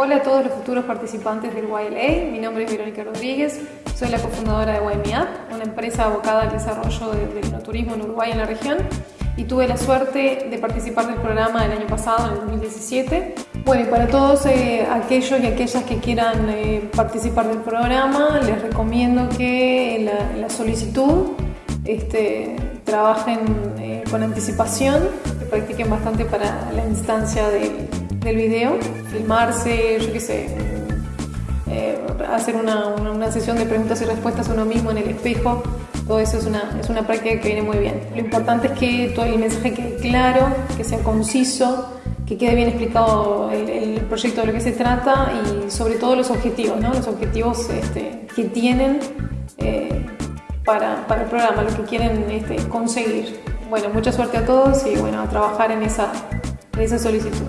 Hola a todos los futuros participantes del YLA, mi nombre es Verónica Rodríguez, soy la cofundadora de YMEUP, una empresa abocada al desarrollo del turismo en Uruguay y en la región y tuve la suerte de participar del programa el año pasado, en el 2017. Bueno, y para todos eh, aquellos y aquellas que quieran eh, participar del programa, les recomiendo que en la, solicitud este, trabajen eh, con anticipación, que practiquen bastante para la instancia del del video, filmarse, yo qué sé, eh, hacer una, una, sesión de preguntas y respuestas a uno mismo en el espejo, todo eso es una, es una práctica que viene muy bien. Lo importante es que todo el mensaje quede claro, que sea conciso, que quede bien explicado el, proyecto de lo que se trata y sobre todo los objetivos, ¿no? los objetivos este, que tienen eh, para, para, el programa, lo que quieren este, conseguir. Bueno, mucha suerte a todos y bueno, a trabajar en esa, en esa solicitud.